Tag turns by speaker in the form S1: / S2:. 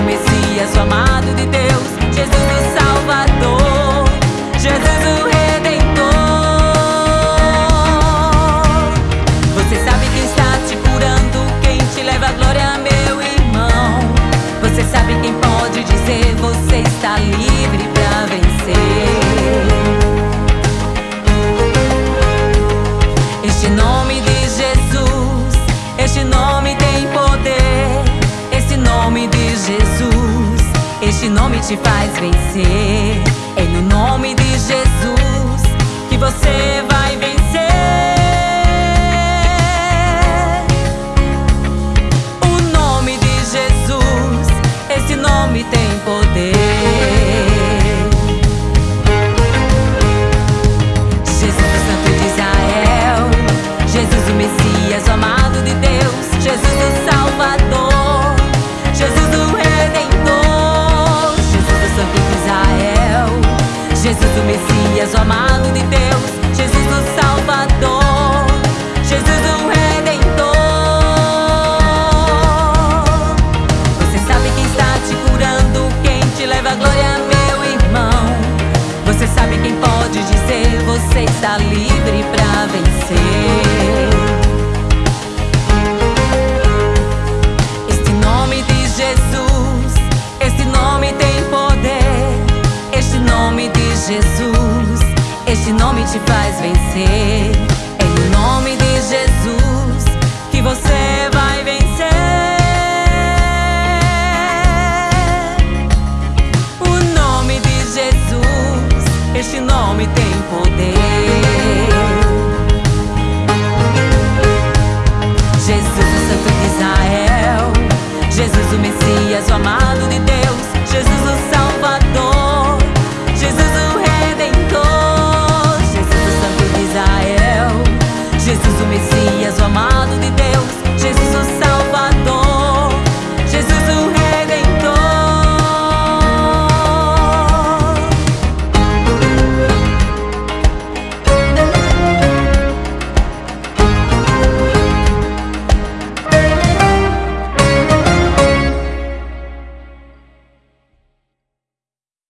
S1: to me. te faz vencer. É no nome de Jesus que você vai vencer. Jesus, este nome te faz vencer.